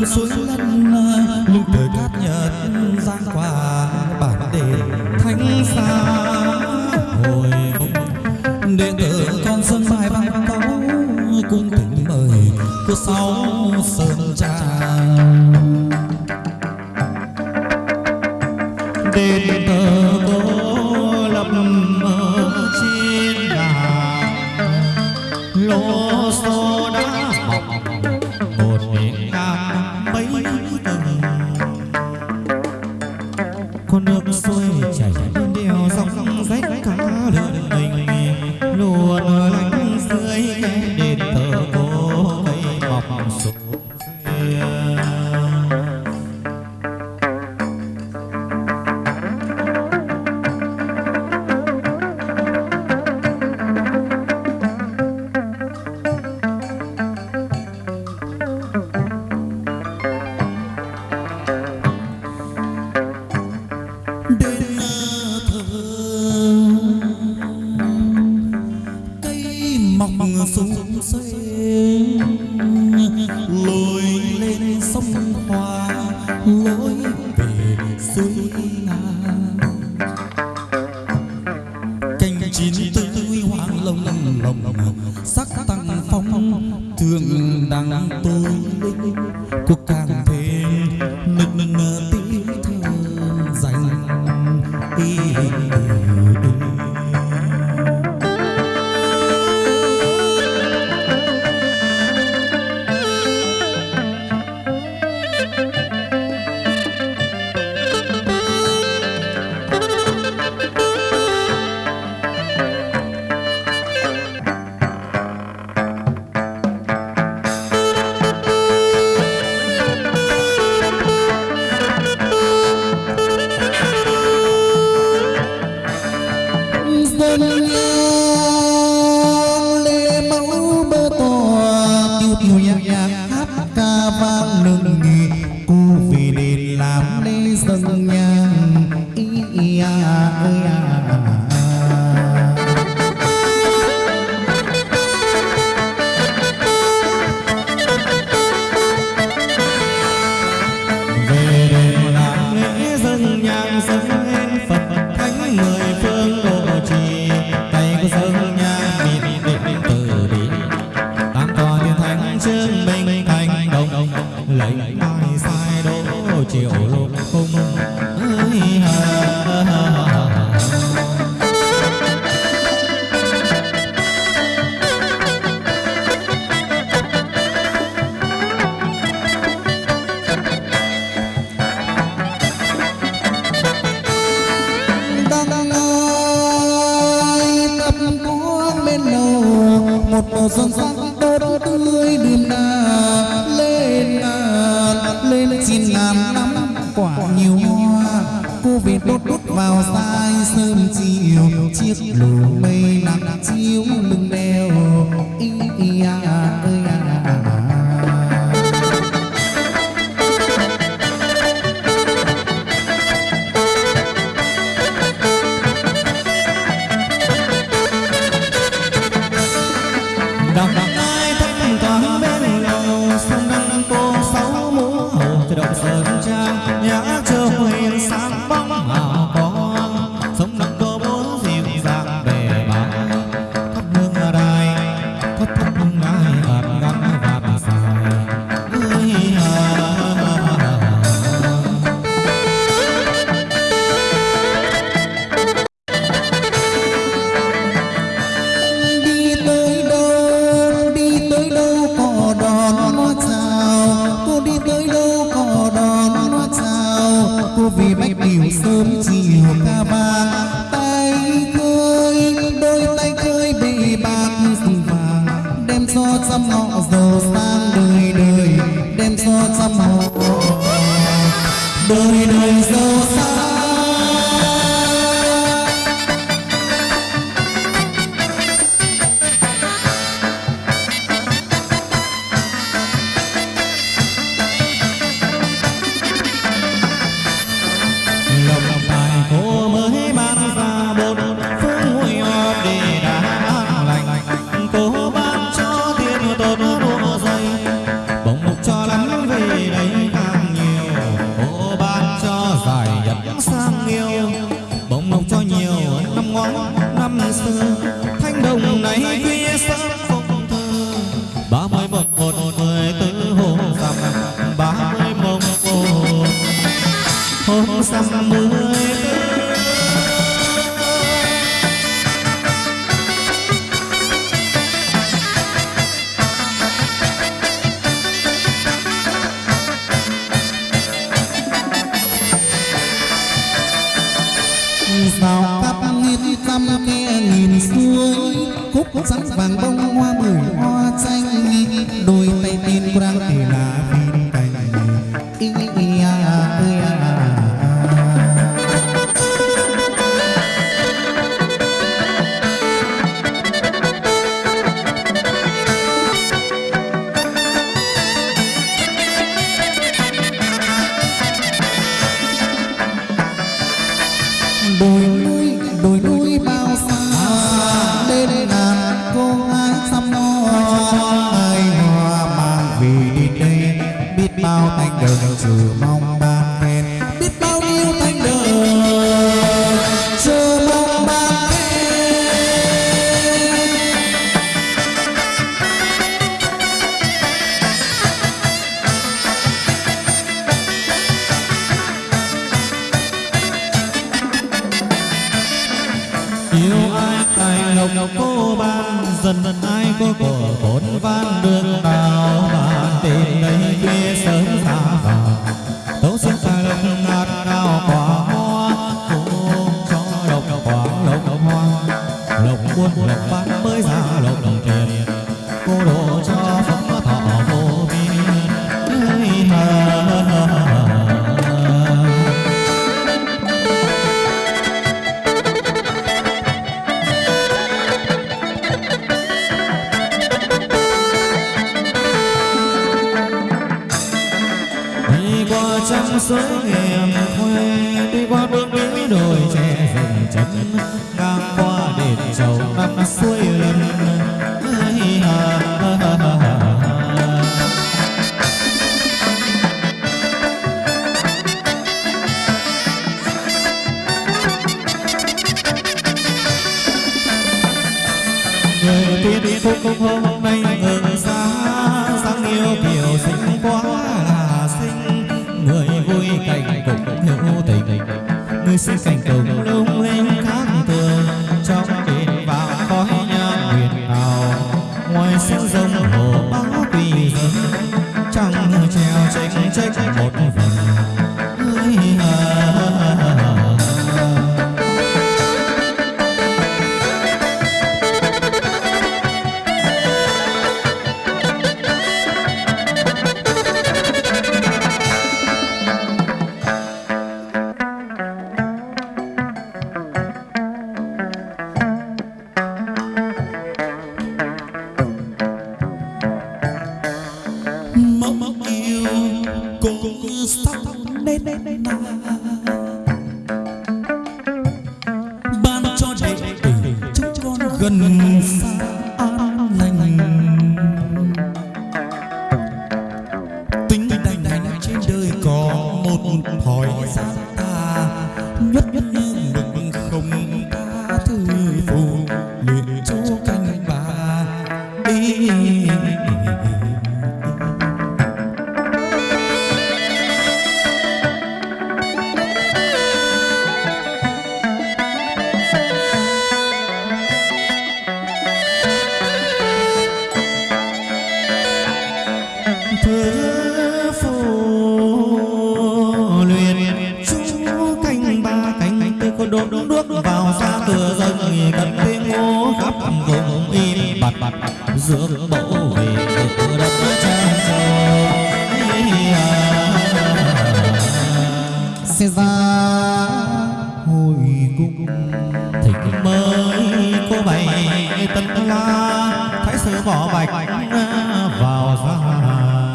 năm suối lân lục thời cát nhật giang qua bản đề thánh xa. Hồi đệ tử con sơn mai văn tấu cung thỉnh mời của sáu sơn trà đền thờ cô lập ở trên đà, lô xô chín tươi hoàng lồng lồng sắc tăng phong thương đằng tôi cuộc càng sanha ia sang đời đời đem so trăm họ đời đời vàng bông lộc cô ban, dần dần ai có của bốn van đường đào mà tìm đây kia sớm xa vào tấu xin tài lộc ngạt cao quả hoa, cũng cho lộc quả lộc hoa. Lộc buôn lộc bán mới ra lộc đồng tiền, cô đồ cho qua trăng suối nghèm khoe đi qua bước núi đồi tre rừng chân, ngang qua đền trầu năm suối lần. Người tiên phúc hôm nay ngừng Sẵn sàng cầu cũng sắp đến na ban cho đệ tử chúng con gần xa, an lành. Tính đành đành trên đời có một hỏi gian ta nhất nhất im bặt bặt về từ đất sẽ ra hồi cung thịnh mới cô bảy tân la thái sư võ bạch